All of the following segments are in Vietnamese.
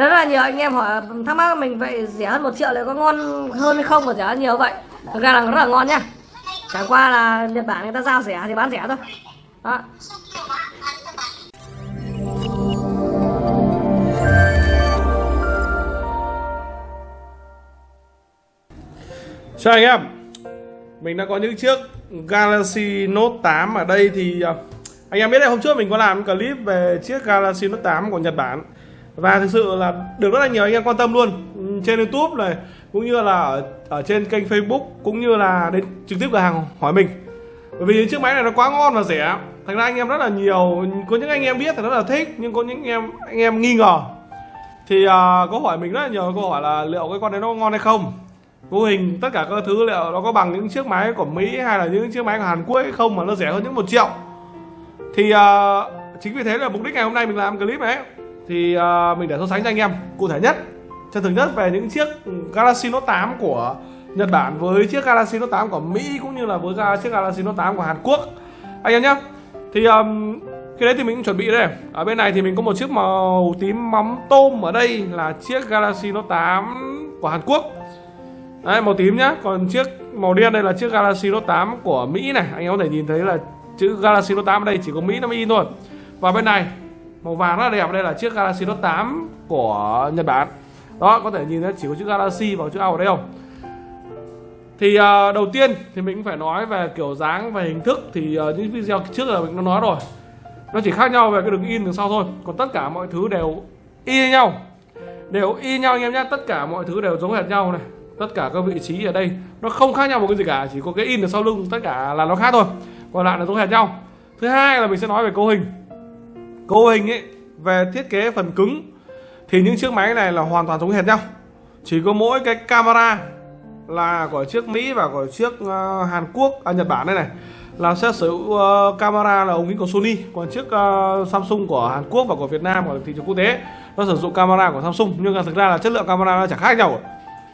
Thế rất là nhiều anh em hỏi, thắc mắc mình vậy rẻ hơn một triệu lại có ngon hơn hay không? Mà rẻ hơn nhiều vậy. Thực ra là rất là ngon nhá. Chẳng qua là Nhật Bản người ta giao rẻ thì bán rẻ thôi. Đó. Chào anh em. Mình đã có những chiếc Galaxy Note 8 ở đây thì à, Anh em biết đấy, hôm trước mình có làm clip về chiếc Galaxy Note 8 của Nhật Bản. Và thực sự là được rất là nhiều anh em quan tâm luôn ừ, Trên Youtube này Cũng như là ở, ở trên kênh Facebook Cũng như là đến trực tiếp cửa hàng hỏi mình. Bởi vì chiếc máy này nó quá ngon và rẻ Thành ra anh em rất là nhiều Có những anh em biết thì rất là thích Nhưng có những anh em anh em nghi ngờ. Thì uh, có hỏi mình rất là nhiều câu hỏi là liệu cái con đấy nó ngon hay không? Vô hình tất cả các thứ liệu nó có bằng những chiếc máy của Mỹ hay là những chiếc máy của Hàn Quốc hay không mà nó rẻ hơn những một triệu. Thì uh, chính vì thế là mục đích ngày hôm nay mình làm clip này thì uh, mình để so sánh cho anh em cụ thể nhất chân thực nhất về những chiếc Galaxy Note 8 của Nhật Bản với chiếc Galaxy Note 8 của Mỹ cũng như là với chiếc Galaxy Note 8 của Hàn Quốc. Anh em nhé thì um, cái đấy thì mình cũng chuẩn bị đây. Ở bên này thì mình có một chiếc màu tím mắm tôm ở đây là chiếc Galaxy Note 8 của Hàn Quốc. Đấy, màu tím nhá Còn chiếc màu đen đây là chiếc Galaxy Note 8 của Mỹ này. Anh em có thể nhìn thấy là chữ Galaxy Note 8 ở đây chỉ có Mỹ nó mới in thôi. Và bên này màu vàng rất là đẹp đây là chiếc Galaxy Note 8 của Nhật Bản. Đó có thể nhìn thấy chỉ có chữ Galaxy và chữ A ở đây không? Thì uh, đầu tiên thì mình cũng phải nói về kiểu dáng và hình thức. Thì uh, những video trước là mình đã nói rồi. Nó chỉ khác nhau về cái đường in đằng sau thôi. Còn tất cả mọi thứ đều y nhau. Đều y nhau anh em nhé. Tất cả mọi thứ đều giống hệt nhau này. Tất cả các vị trí ở đây nó không khác nhau một cái gì cả. Chỉ có cái in ở sau lưng tất cả là nó khác thôi. Còn lại là giống hệt nhau. Thứ hai là mình sẽ nói về cấu hình cấu hình ấy về thiết kế phần cứng thì những chiếc máy này là hoàn toàn giống hệt nhau. Chỉ có mỗi cái camera là của chiếc Mỹ và của chiếc uh, Hàn Quốc à Nhật Bản đây này là sẽ sử dụng uh, camera là ống kính của Sony. Còn chiếc uh, Samsung của Hàn Quốc và của Việt Nam của thị trường quốc tế nó sử dụng camera của Samsung. Nhưng mà thực ra là chất lượng camera nó chẳng khác nhau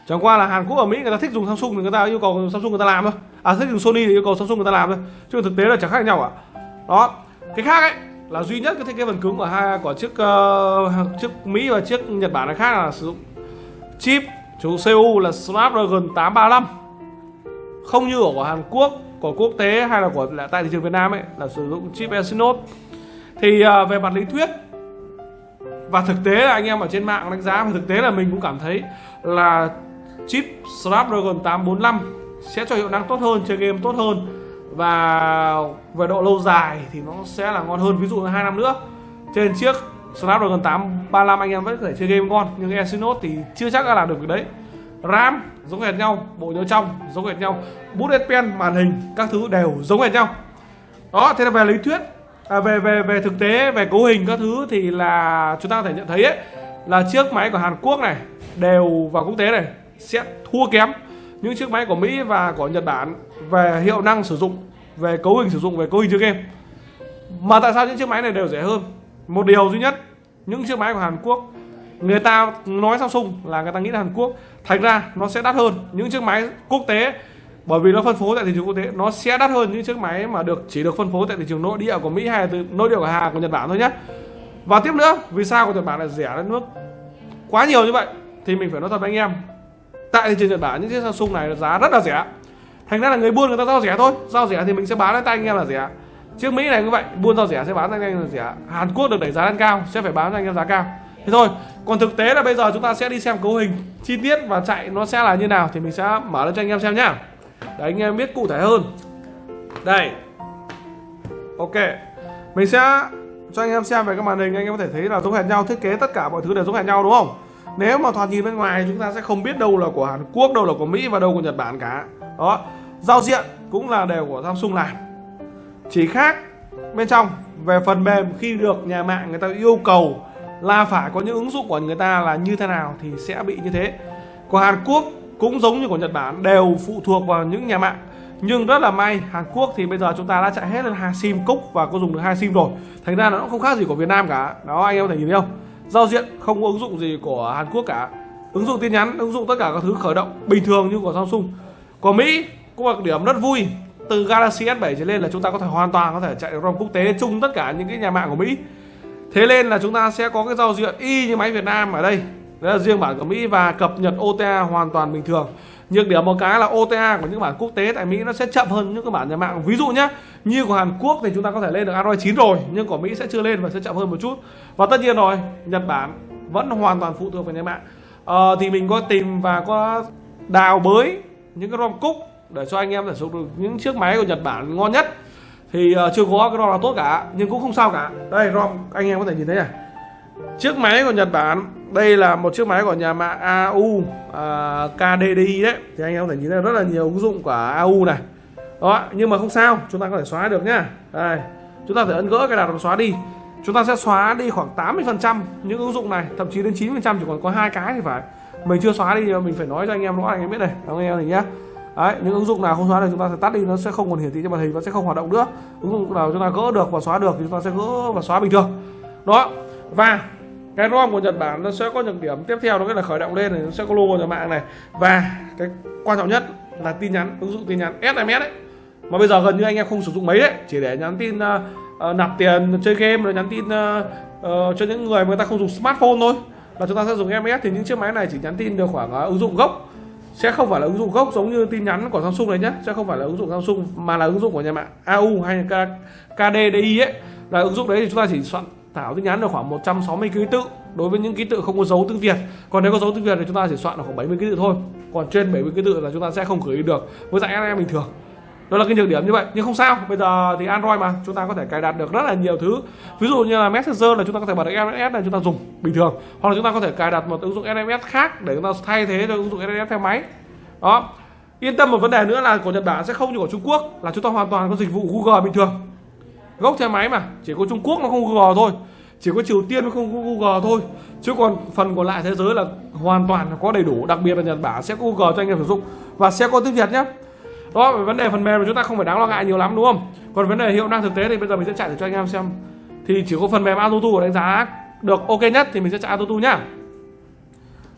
chẳng qua là Hàn Quốc ở Mỹ người ta thích dùng Samsung thì người ta yêu cầu Samsung người ta làm thôi. À thích dùng Sony thì yêu cầu Samsung người ta làm thôi. Chứ thực tế là chẳng khác nhau cả đó cái khác ấy là duy nhất cái thiết kế phần cứng của hai của chiếc uh, chiếc Mỹ và chiếc Nhật Bản này khác là sử dụng chip chủ CPU là Snapdragon 835 không như ở của Hàn Quốc của quốc tế hay là của là tại thị trường Việt Nam ấy là sử dụng chip Exynos. Thì uh, về mặt lý thuyết và thực tế là anh em ở trên mạng đánh giá và thực tế là mình cũng cảm thấy là chip Snapdragon 845 sẽ cho hiệu năng tốt hơn chơi game tốt hơn và về độ lâu dài thì nó sẽ là ngon hơn. Ví dụ hai năm nữa trên chiếc Snapdragon 835 anh em vẫn có thể chơi game ngon. Nhưng Exynos thì chưa chắc đã làm được việc đấy. RAM giống hệt nhau bộ nhớ trong giống hệt nhau bút S Pen màn hình các thứ đều giống hệt nhau. Đó thế là về lý thuyết à, về về về thực tế về cấu hình các thứ thì là chúng ta có thể nhận thấy ấy là chiếc máy của Hàn Quốc này đều và quốc tế này sẽ thua kém những chiếc máy của Mỹ và của Nhật Bản về hiệu năng sử dụng, về cấu hình sử dụng, về cấu hình chơi game. Mà tại sao những chiếc máy này đều rẻ hơn? Một điều duy nhất, những chiếc máy của Hàn Quốc, người ta nói Samsung là người ta nghĩ là Hàn Quốc. Thành ra nó sẽ đắt hơn những chiếc máy quốc tế, bởi vì nó phân phối tại thị trường quốc tế. Nó sẽ đắt hơn những chiếc máy mà được chỉ được phân phối tại thị trường nội địa của Mỹ hay từ nội địa của Hàn, của Nhật Bản thôi nhé và tiếp nữa, vì sao của Nhật Bản lại rẻ đến nước quá nhiều như vậy? Thì mình phải nói thật với anh em tại thị trường Nhật Bản những chiếc Samsung này giá rất là rẻ. Thành ra là người buôn người ta giao rẻ thôi. Giao rẻ thì mình sẽ bán lên tay anh em là rẻ. Chiếc Mỹ này cũng vậy, buôn giao rẻ sẽ bán cho anh em là rẻ. Hàn Quốc được đẩy giá lên cao, sẽ phải bán cho anh em giá cao. Thế thôi, còn thực tế là bây giờ chúng ta sẽ đi xem cấu hình chi tiết và chạy nó sẽ là như nào thì mình sẽ mở lên cho anh em xem nhá. Để anh em biết cụ thể hơn. Đây. Ok. Mình sẽ cho anh em xem về cái màn hình, anh em có thể thấy là giống hệt nhau, thiết kế tất cả mọi thứ đều giống hệt nhau, đúng không? Nếu mà thoạt nhìn bên ngoài chúng ta sẽ không biết đâu là của Hàn Quốc, đâu là của Mỹ và đâu của Nhật Bản cả. Đó, giao diện cũng là đều của Samsung làm. Chỉ khác, bên trong, về phần mềm khi được nhà mạng người ta yêu cầu là phải có những ứng dụng của người ta là như thế nào thì sẽ bị như thế. Của Hàn Quốc cũng giống như của Nhật Bản, đều phụ thuộc vào những nhà mạng. Nhưng rất là may, Hàn Quốc thì bây giờ chúng ta đã chạy hết lên hai sim cúc và có dùng được hai sim rồi. Thành ra nó cũng không khác gì của Việt Nam cả. Đó, anh em có thể nhìn thấy không? Giao diện không có ứng dụng gì của Hàn Quốc cả. Ứng dụng tin nhắn, ứng dụng tất cả các thứ khởi động bình thường như của Samsung. Của Mỹ cũng là điểm rất vui. Từ Galaxy S7 trở lên là chúng ta có thể hoàn toàn có thể chạy được ROM quốc tế chung tất cả những cái nhà mạng của Mỹ. Thế nên là chúng ta sẽ có cái giao diện y như máy Việt Nam ở đây đấy là riêng bản của Mỹ và cập nhật OTA hoàn toàn bình thường. Nhược điểm một cái là OTA của những bản quốc tế tại Mỹ nó sẽ chậm hơn những cái bản nhà mạng. Ví dụ nhé như của Hàn Quốc thì chúng ta có thể lên được Android 9 rồi nhưng của Mỹ sẽ chưa lên và sẽ chậm hơn một chút. Và tất nhiên rồi Nhật Bản vẫn hoàn toàn phụ thuộc vào nhà mạng. Ờ, thì mình có tìm và có đào bới những cái ROM cúc để cho anh em thể sử dụng được những chiếc máy của Nhật Bản ngon nhất. Thì uh, chưa có cái ROM nào tốt cả nhưng cũng không sao cả. Đây ROM anh em có thể nhìn thấy này chiếc máy của Nhật Bản đây là một chiếc máy của nhà mạng AU à, KDDI đấy. Thì anh em có thể nhìn thấy rất là nhiều ứng dụng của AU này. Đó nhưng mà không sao chúng ta có thể xóa được nhá. Đây chúng ta phải ấn gỡ cái đặt và xóa đi. Chúng ta sẽ xóa đi khoảng 80 phần trăm những ứng dụng này thậm chí đến 9 phần trăm chỉ còn có hai cái thì phải. Mình chưa xóa đi mình phải nói cho anh em rõ anh em biết này anh em này nhá. Đấy, những ứng dụng nào không xóa được chúng ta sẽ tắt đi nó sẽ không còn hiển thị trên màn hình và sẽ không hoạt động nữa. Ứng dụng nào chúng ta gỡ được và xóa được thì chúng ta sẽ gỡ và xóa bình thường. Đó và cái ROM của Nhật Bản nó sẽ có nhược điểm. Tiếp theo đó là khởi động lên này nó sẽ có logo nhà mạng này. Và cái quan trọng nhất là tin nhắn ứng dụng tin nhắn SMS đấy mà bây giờ gần như anh em không sử dụng mấy đấy. Chỉ để nhắn tin uh, uh, nạp tiền chơi game rồi nhắn tin uh, uh, cho những người mà người ta không dùng smartphone thôi. Là chúng ta sẽ dùng SMS thì những chiếc máy này chỉ nhắn tin được khoảng uh, ứng dụng gốc. Sẽ không phải là ứng dụng gốc giống như tin nhắn của Samsung này nhé sẽ không phải là ứng dụng Samsung mà là ứng dụng của nhà mạng AU hay là KDDI ấy. Là ứng dụng đấy thì chúng ta chỉ soạn thảo tin nhắn được khoảng 160 ký tự. Đối với những ký tự không có dấu tiếng Việt. Còn nếu có dấu tiếng Việt thì chúng ta chỉ soạn được khoảng 70 ký tự thôi. Còn trên 70 ký tự là chúng ta sẽ không gửi được với dạng SMS bình thường. Đó là cái nhược điểm như vậy. Nhưng không sao. Bây giờ thì Android mà. Chúng ta có thể cài đặt được rất là nhiều thứ. Ví dụ như là Messenger là chúng ta có thể bật được SMS là chúng ta dùng bình thường. Hoặc là chúng ta có thể cài đặt một ứng dụng SMS khác để chúng ta thay thế cho ứng dụng SMS theo máy. Đó. Yên tâm một vấn đề nữa là của Nhật Bản sẽ không như của Trung Quốc. Là chúng ta hoàn toàn có dịch vụ Google bình thường gốc xe máy mà, chỉ có Trung Quốc nó không Google thôi. Chỉ có Triều Tiên nó không có Google thôi. Chứ còn phần còn lại thế giới là hoàn toàn có đầy đủ. Đặc biệt là Nhật Bản sẽ có Google cho anh em sử dụng. Và sẽ có tiếng Việt nhé đó, về vấn đề phần mềm chúng ta không phải đáng lo ngại nhiều lắm, đúng không? Còn vấn đề hiệu năng thực tế thì bây giờ mình sẽ chạy thử cho anh em xem. Thì chỉ có phần mềm AutoTu đánh giá được ok nhất thì mình sẽ chạy AutoTu nhá.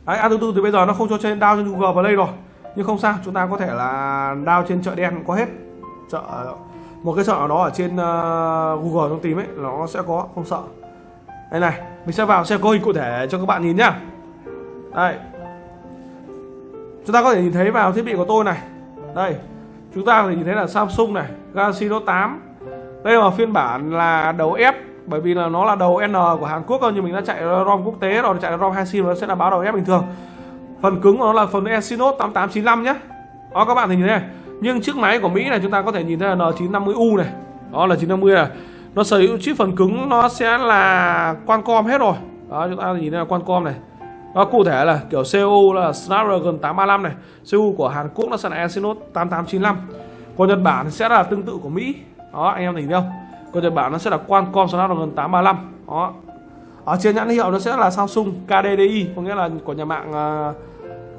Đấy AutoTu thì bây giờ nó không cho trên down trên Google Play rồi. Nhưng không sao, chúng ta có thể là down trên chợ đen có hết. Chợ một cái sợ nó đó ở trên uh, Google trong tìm ấy nó sẽ có không sợ. Đây này mình sẽ vào xem có hình cụ thể cho các bạn nhìn nhá. Đây. Chúng ta có thể nhìn thấy vào thiết bị của tôi này. Đây chúng ta có thể nhìn thấy là Samsung này Galaxy Note 8 đây là phiên bản là đầu F bởi vì là nó là đầu N của Hàn Quốc thôi nhưng mình đã chạy ROM quốc tế rồi chạy ROM 2 sim nó sẽ là báo đầu F bình thường. Phần cứng của nó là phần Exynos 8895 nhé đó các bạn thì nhìn thấy này nhưng chiếc máy của Mỹ này chúng ta có thể nhìn thấy là N950U này. Đó là 950 này. Nó sở hữu chip phần cứng nó sẽ là Qualcomm hết rồi. Đó chúng ta nhìn thấy là Qualcomm này. Đó, cụ thể là kiểu CPU là Snapdragon 835 này. CPU của Hàn Quốc nó sẽ là Exynos 8895 còn Nhật Bản sẽ là tương tự của Mỹ. Đó anh em nhìn thấy không? Còn Nhật Bản nó sẽ là Qualcomm Snapdragon 835 đó. Ở trên nhãn hiệu nó sẽ là Samsung KDDI có nghĩa là của nhà mạng uh,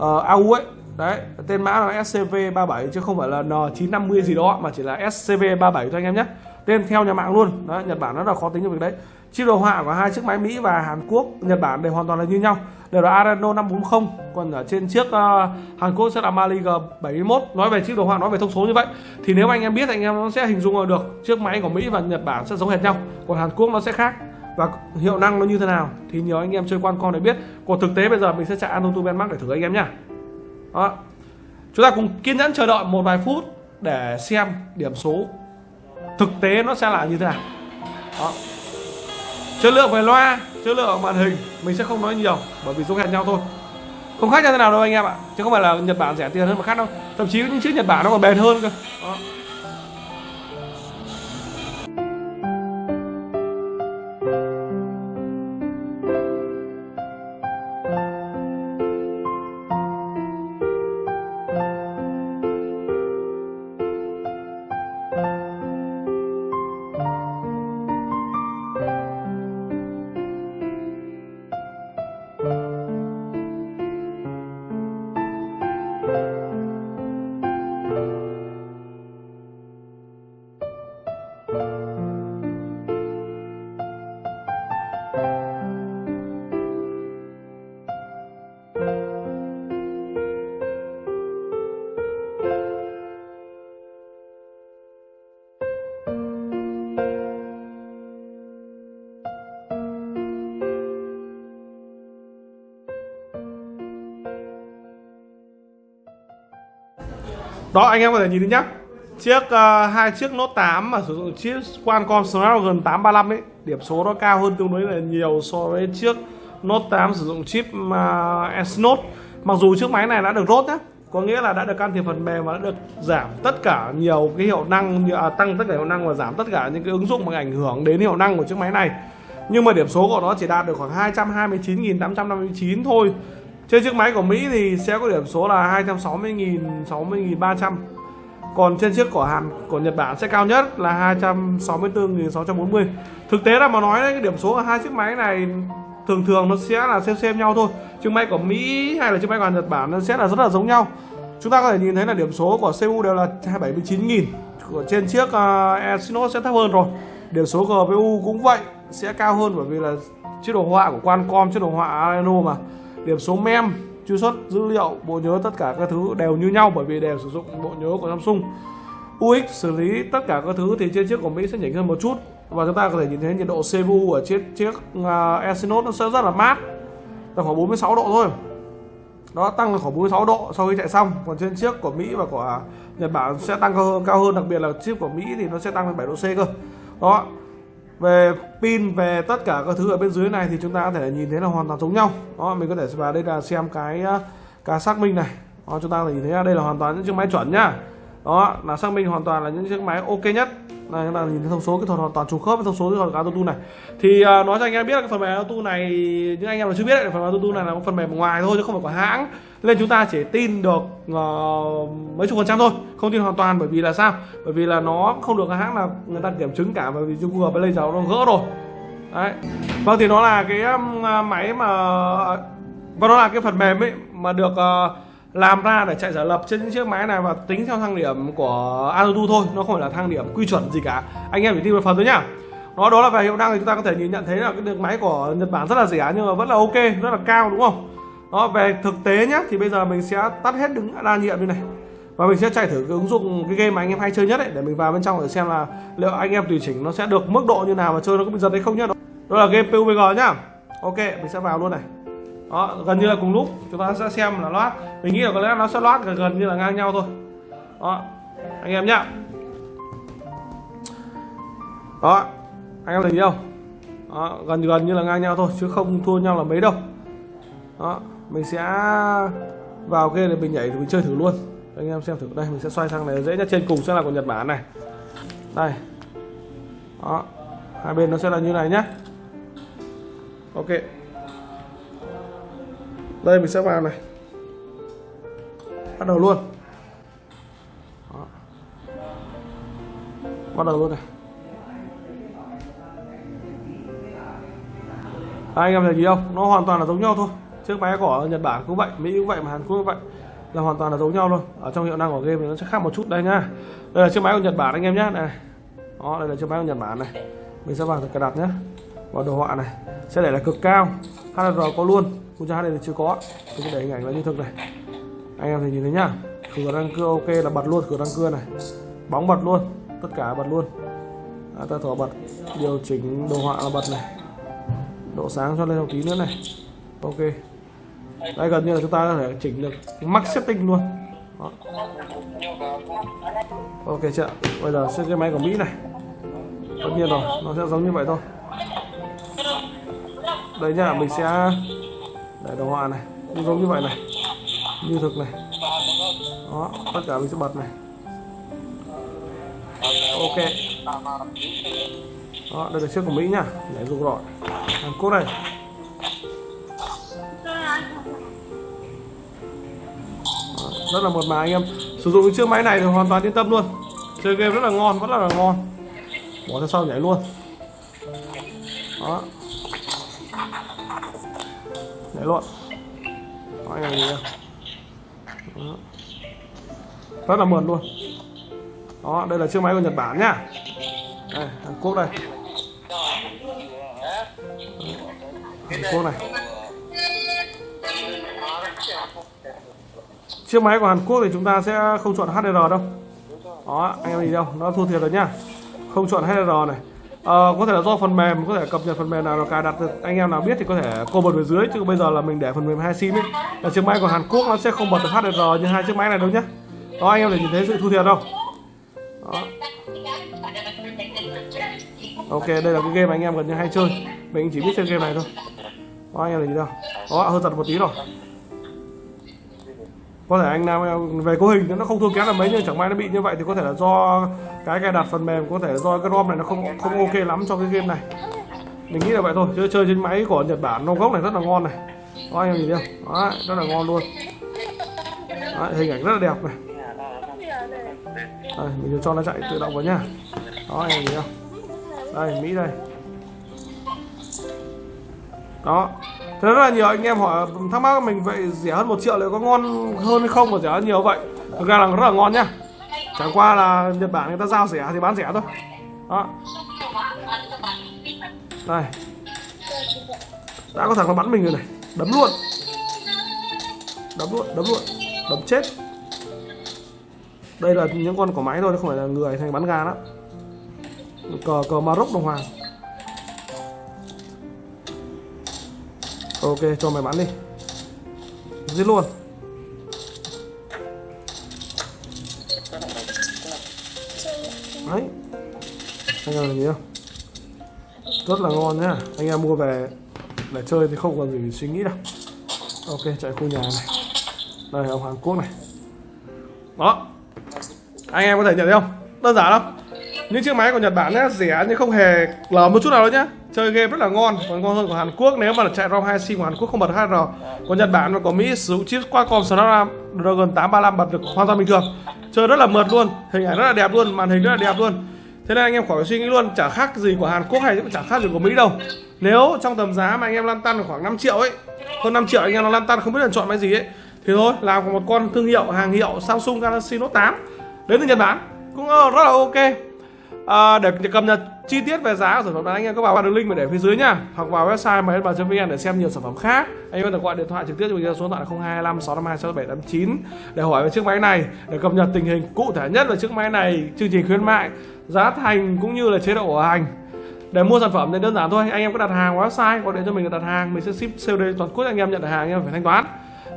uh, AU ấy đấy tên mã là SCV37 chứ không phải là N950 gì đó mà chỉ là SCV37 thôi anh em nhé. Tên theo nhà mạng luôn. Đó, Nhật Bản rất là khó tính trong việc đấy. Chip đồ họa của hai chiếc máy Mỹ và Hàn Quốc Nhật Bản đều hoàn toàn là như nhau. Đều là Adreno 540 còn ở trên chiếc uh, Hàn Quốc sẽ là Mali G71 nói về chiếc đồ họa nói về thông số như vậy. Thì nếu anh em biết anh em nó sẽ hình dung được chiếc máy của Mỹ và Nhật Bản sẽ giống hệt nhau. Còn Hàn Quốc nó sẽ khác. Và hiệu năng nó như thế nào thì nhiều anh em chơi quan con để biết. Còn thực tế bây giờ mình sẽ chạy Antutu Benmark để thử anh em nhá đó. Chúng ta cùng kiên nhẫn chờ đợi một vài phút để xem điểm số. Thực tế nó sẽ là như thế nào. Đó. Chất lượng về loa, chất lượng màn hình, mình sẽ không nói nhiều, bởi vì giống hệt nhau thôi. Không khác nhau thế nào đâu anh em ạ. Chứ không phải là nhật bản rẻ tiền hơn mà khác đâu. Thậm chí những chiếc nhật bản nó còn bền hơn cơ. Đó. Đó anh em có thể nhìn thấy nhá. Chiếc uh, hai chiếc Note 8 mà sử dụng chip Qualcomm Snapdragon 835 ấy điểm số nó cao hơn tương đối là nhiều so với chiếc Note 8 sử dụng chip uh, Exynos mặc dù chiếc máy này đã được rốt nhá có nghĩa là đã được can thiệp phần mềm và đã được giảm tất cả nhiều cái hiệu năng như à, tăng tất cả hiệu năng và giảm tất cả những cái ứng dụng mà ảnh hưởng đến hiệu năng của chiếc máy này. Nhưng mà điểm số của nó chỉ đạt được khoảng 229.859 thôi trên chiếc máy của Mỹ thì sẽ có điểm số là 260.000 60.300 còn trên chiếc của Hàn của Nhật Bản sẽ cao nhất là 264.640 thực tế là mà nói đấy, cái điểm số ở hai chiếc máy này thường thường nó sẽ là xem xem nhau thôi. Chiếc máy của Mỹ hay là chiếc máy của Nhật Bản nó sẽ là rất là giống nhau. Chúng ta có thể nhìn thấy là điểm số của CPU đều là 279.000 của trên chiếc uh, Exynos sẽ thấp hơn rồi. Điểm số GPU cũng vậy sẽ cao hơn bởi vì là chiếc đồ họa của Qualcomm chiếc đồ họa Adreno mà điểm số mem truy xuất dữ liệu bộ nhớ tất cả các thứ đều như nhau bởi vì đều sử dụng bộ nhớ của Samsung. UX xử lý tất cả các thứ thì trên chiếc của Mỹ sẽ nhỉnh hơn một chút. Và chúng ta có thể nhìn thấy nhiệt độ CPU ở chiếc chiếc uh, Exynos nó sẽ rất là mát. Là khoảng 46 độ thôi. Nó tăng là khoảng 46 độ sau khi chạy xong. Còn trên chiếc của Mỹ và của Nhật Bản sẽ tăng cao hơn, cao hơn đặc biệt là chiếc của Mỹ thì nó sẽ tăng lên 7 độ C cơ. Đó về pin về tất cả các thứ ở bên dưới này thì chúng ta có thể nhìn thấy là hoàn toàn giống nhau. Đó mình có thể vào đây là xem cái ờ, cái xác minh này. Đó, chúng ta có thể nhìn thấy đây là hoàn toàn những chiếc máy chuẩn nhá. Đó là xác minh hoàn toàn là những chiếc máy ok nhất. Này chúng ta nhìn thấy thông số kỹ thuật hoàn toàn trùng khớp với thông số kỹ thuật auto này. Thì uh, nói cho anh em biết là cái phần mềm auto này những anh em mà chưa biết đấy, phần mềm auto này là một phần mềm ngoài thôi chứ không phải của hãng nên chúng ta chỉ tin được uh, mấy chục phần trăm thôi không tin hoàn toàn bởi vì là sao? Bởi vì là nó không được hãng là người ta kiểm chứng cả bởi vì Google Play giờ nó gỡ rồi. Đấy. Vâng thì nó là cái à, máy mà và nó là cái phần mềm ấy mà được uh, làm ra để chạy giả lập trên những chiếc máy này và tính theo thang điểm của AutoTune thôi nó không phải là thang điểm quy chuẩn gì cả. Anh em chỉ tin một phần thôi nhá. Đó đó là về hiệu năng thì chúng ta có thể nhìn nhận thấy là cái được máy của Nhật Bản rất là rẻ nhưng mà vẫn là ok rất là cao đúng không? Đó về thực tế nhé thì bây giờ mình sẽ tắt hết đứng đa nhiệm như này. Và mình sẽ chạy thử cái ứng dụng cái game mà anh em hay chơi nhất ấy để mình vào bên trong để xem là liệu anh em tùy chỉnh nó sẽ được mức độ như nào và chơi nó có bị giật hay không nhá. Đó là game PUBG nhá. Ok mình sẽ vào luôn này. Đó gần như là cùng lúc chúng ta sẽ xem là loát. Mình nghĩ là có lẽ nó sẽ loát gần, gần như là ngang nhau thôi. Đó anh em nhá. Đó anh em thấy không? Đó, gần gần như là ngang nhau thôi chứ không thua nhau là mấy đâu. Đó mình sẽ vào kia để mình nhảy thì mình chơi thử luôn. Anh em xem thử. Đây mình sẽ xoay sang này dễ nhất trên cùng sẽ là của Nhật Bản này. Đây. Đó. Hai bên nó sẽ là như này nhá. Ok. Đây mình sẽ vào này. Bắt đầu luôn. Đó. bắt đầu luôn này. Đấy, anh em thấy gì không? Nó hoàn toàn là giống nhau thôi chiếc máy của Nhật Bản cũng vậy Mỹ cũng vậy mà Hàn Quốc cũng vậy. Là hoàn toàn là giống nhau luôn. Ở trong hiệu năng của game thì nó sẽ khác một chút. Đây nhá đây là chiếc máy của Nhật Bản anh em nhé. Này đó đây là chiếc máy của Nhật Bản này. Mình sẽ vào cài đặt nhé. Vào đồ họa này. Sẽ để là cực cao. HDR có luôn. Ultra HD thì chưa có. Tôi sẽ để hình ảnh là như thực này. Anh em thì nhìn thấy nhá. Cửa răng cưa ok là bật luôn. Cửa răng cưa này. Bóng bật luôn. Tất cả bật luôn. À, ta thỏ bật. Điều chỉnh đồ họa là bật này. Độ sáng cho lên một tí nữa này. Ok đây, gần như là chúng ta có thể chỉnh được max setting luôn. Đó. ok chưa bây giờ sẽ cái máy của mỹ này. Tất nhiên rồi, nó sẽ giống như vậy thôi. Đây nhá, mình sẽ để đồ họa này, cũng giống như vậy này, như thực này. Đó, tất cả mình sẽ bật này. Ok. Đó, đây là chiếc của mỹ nhá, để dùng rồi hàn quốc này rất là một mà anh em. Sử dụng chiếc máy này thì hoàn toàn yên tâm luôn. Chơi game rất là ngon vẫn là, là ngon. Bỏ ra sau nhảy luôn. Đó. Nhảy luôn. Đó, anh em nhìn đó. rất là mượt luôn. Đó đây là chiếc máy của Nhật Bản nhá. Đây, Hàn Quốc đây. Hàn Quốc này. Chiếc máy của Hàn Quốc thì chúng ta sẽ không chọn HDR đâu. Đó anh em nhìn đâu nó thua thiệt rồi nhá. Không chọn HDR này. À, có thể là do phần mềm có thể cập nhật phần mềm nào cài đặt được. Anh em nào biết thì có thể comment bên dưới chứ bây giờ là mình để phần mềm hai sim ấy. Là chiếc máy của Hàn Quốc nó sẽ không bật được HDR như hai chiếc máy này đâu nhá. Đó anh em để nhìn thấy sự thua thiệt không đó. Ok đây là cái game mà anh em gần như hay chơi. Mình chỉ biết chơi game này thôi. Đó anh em để nhìn đâu đó hơi giật một tí rồi có thể anh nam về cấu hình nó không thua kém là mấy nhưng chẳng may nó bị như vậy thì có thể là do cái cài đặt phần mềm có thể là do cái rom này nó không không ok lắm cho cái game này. Mình nghĩ là vậy thôi chứ chơi trên máy của nhật bản nó gốc này rất là ngon này. Đó anh em nhìn thấy không? Đó rất là ngon luôn. Đó, hình ảnh rất là đẹp này. Đây, mình cho nó chạy tự động vào nhá đó anh em nhìn không? Đây mỹ đây. Đó. Thế rất là nhiều anh em hỏi thắc mắc mình vậy rẻ hơn một triệu liệu có ngon hơn hay không mà rẻ hơn nhiều? Vậy Thực ra là rất là ngon nhá. Chẳng qua là Nhật Bản người ta giao rẻ thì bán rẻ thôi. Đó. Đây Đã có thằng nó bắn mình rồi này. Đấm luôn. Đấm luôn, đấm luôn. Đấm chết. Đây là những con của máy thôi, không phải là người thành bắn gà đó. Cờ, cờ Maroc đồng hoàng. Ok cho mày bắn đi. Giết luôn. Đấy. Anh em nhìn không Rất là ngon nhá. Anh em mua về để chơi thì không còn gì suy nghĩ đâu. Ok chạy khu nhà này. Đây ông Hàn Quốc này. Đó. Anh em có thể nhận thấy không? Đơn giản không những chiếc máy của Nhật Bản ấy, rẻ nhưng không hề lờ một chút nào đâu nhá chơi game rất là ngon còn ngon hơn của Hàn Quốc. Nếu mà chạy ROM 2 sim của Hàn Quốc không bật 2R còn Nhật Bản và của Mỹ sử dụng chip Qualcomm Snapdragon 835 bật được hoàn toàn bình thường. Chơi rất là mượt luôn hình ảnh rất là đẹp luôn màn hình rất là đẹp luôn. Thế nên anh em khỏi suy nghĩ luôn chả khác gì của Hàn Quốc hay cũng chả khác gì của Mỹ đâu. Nếu trong tầm giá mà anh em lăn tăn khoảng 5 triệu ấy hơn 5 triệu anh em nó lăn tăn không biết là chọn cái gì ấy thì thôi làm một con thương hiệu hàng hiệu Samsung Galaxy Note 8 đến từ Nhật Bản cũng rất là ok. À, để cập nhật chi tiết về giá của sản phẩm này, anh em có vào đường link mình để phía dưới nha. Hoặc vào website máy vn để xem nhiều sản phẩm khác. Anh em có thể gọi điện thoại trực tiếp cho mình số điện thoại là 025 652 6789 để hỏi về chiếc máy này, để cập nhật tình hình cụ thể nhất về chiếc máy này, chương trình khuyến mại, giá thành cũng như là chế độ bảo hành. Để mua sản phẩm thì đơn giản thôi, anh em có đặt hàng website, gọi điện cho mình đặt hàng, mình sẽ ship COD toàn quốc anh em, nhận hàng anh em phải thanh toán.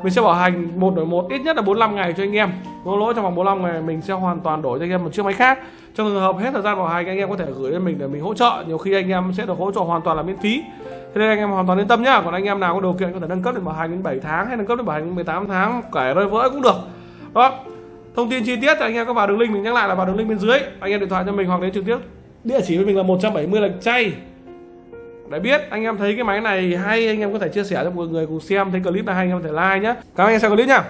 Mình sẽ bảo hành một đổi một, ít nhất là 45 ngày cho anh em. Có lỗi trong vòng 45 ngày mình sẽ hoàn toàn đổi cho anh em một chiếc máy khác trong trường hợp hết thời gian bảo hành, anh em có thể gửi lên mình để mình hỗ trợ. Nhiều khi anh em sẽ được hỗ trợ hoàn toàn là miễn phí. Thế nên anh em hoàn toàn yên tâm nhá. Còn anh em nào có điều kiện có thể nâng cấp đến bảo hành đến 7 tháng hay nâng cấp đến bảo hành đến 18 tháng kể rơi vỡ cũng được. Đó. Thông tin chi tiết thì anh em có vào đường link mình nhắc lại là vào đường link bên dưới. Anh em điện thoại cho mình hoặc đến trực tiếp địa chỉ với mình là 170 lạch chay. Để biết, anh em thấy cái máy này hay, anh em có thể chia sẻ cho mọi người cùng xem. Thấy clip này hay, anh em có thể like nhé cảm ơn anh em, xem clip nhá.